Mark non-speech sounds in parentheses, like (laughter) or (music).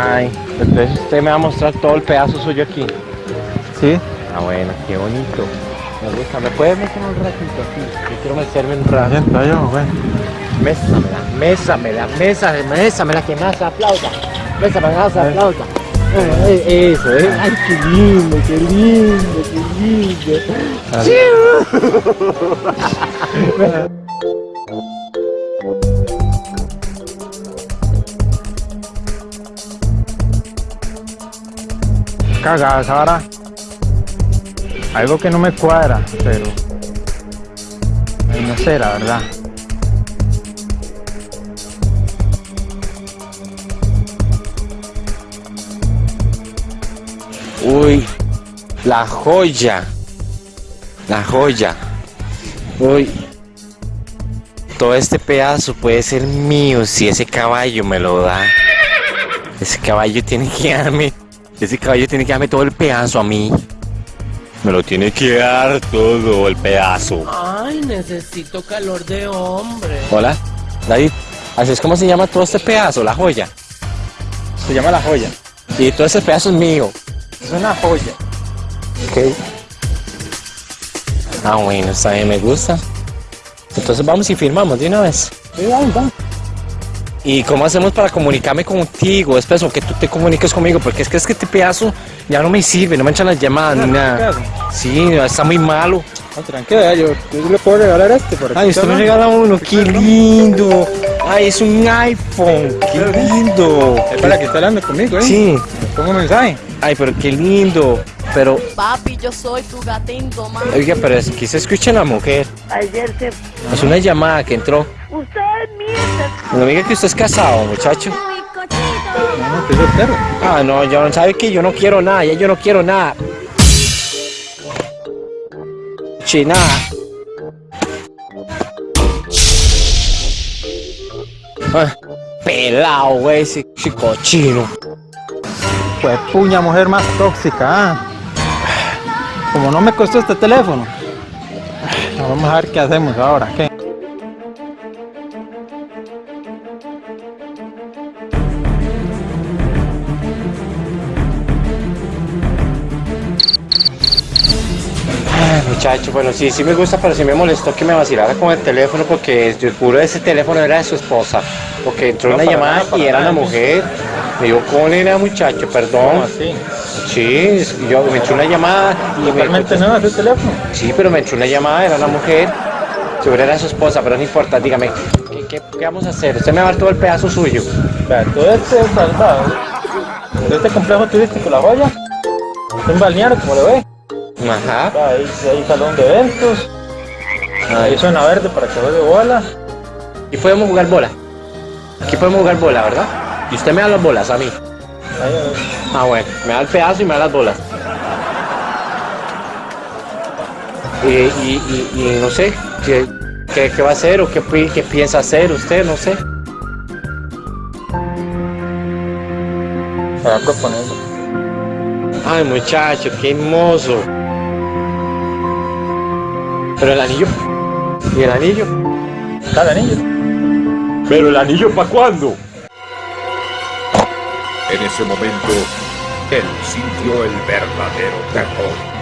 Ay, entonces usted me va a mostrar todo el pedazo suyo aquí. Sí. Ah, bueno, qué bonito. Me gusta. ¿Me puede meter un ratito aquí? Yo quiero meterme un rato. Siento yo, güey. Mésamela, mésamela, mésamela, mésamela, que más aplauda. Mésamela, más aplauda. Eh, eh, Eso, ¿eh? Ay, qué lindo, qué lindo, qué lindo. (laughs) Cagada, Sara. Algo que no me cuadra, pero... No sé, la verdad. Uy, la joya. La joya. Uy. Todo este pedazo puede ser mío si ese caballo me lo da. Ese caballo tiene que darme. Ese caballo tiene que darme todo el pedazo a mí. Me lo tiene que dar todo el pedazo. Ay, necesito calor de hombre. Hola, David. Así es como se llama todo este pedazo, la joya. Se llama La Joya. Y todo ese pedazo es mío. Es una joya. Ok. Ah, bueno, está bien, me gusta. Entonces vamos y firmamos de una vez. Sí, vamos, vamos. ¿Y cómo hacemos para comunicarme contigo? Después, o que tú te comuniques conmigo, porque es que es que este pedazo ya no me sirve, no me echan las llamadas ni nada. Sí, está muy malo. No, tranquila, yo, yo le puedo regalar este para que Ay, usted me regala uno, qué lindo. Ay, es un iPhone, qué lindo. Es para que esté hablando conmigo, ¿eh? Sí. Pongo un mensaje. Ay, pero qué lindo. Pero, Papi, yo soy tu gatito, man. oiga, pero es que se escucha la mujer. Ayer se... Es una llamada que entró. Mienten. No me diga que usted es casado, muchacho. Ah, no, yo no sabe que yo no quiero nada, ya yo no quiero nada. China. Ah, pelado, güey, ese ese cochino. Pues puña mujer más tóxica, ah. Como no me costó este teléfono. Vamos a ver qué hacemos ahora, ¿qué? Muchacho, bueno, sí, sí me gusta, pero sí me molestó que me vacilara con el teléfono porque yo juro ese teléfono era de su esposa. Porque entró No, una llamada nada, y era nada. una mujer. Me dijo, ¿cómo era muchacho? ¿Cómo Perdón. así? Sí, yo me entró una llamada y me Realmente no, ese teléfono. Sí, pero me entró una llamada, era una mujer. Seguro era su esposa, pero no importa, dígame, ¿qué, qué, qué vamos a hacer? Usted me va a dar todo el pedazo suyo. Vea, todo este es salvado. Todo este complejo turístico, La Joya. Es un balneario, como lo ve. Ajá. Ahí hay salón de eventos. Ahí zona verde para que juegue bola. Y podemos jugar bola. Aquí podemos jugar bola, ¿verdad? Y usted me da las bolas a mí. Ah, bueno, me da el pedazo y me da las bolas. Y, y, y, y no sé, ¿qué, qué, qué va a hacer o qué, qué piensa hacer usted? No sé. se va proponiendo. Ay, muchacho, qué hermoso. Pero el anillo. ¿Y el anillo? Está el anillo. ¿Pero el anillo para cuándo? En ese momento, él sintió el verdadero terror.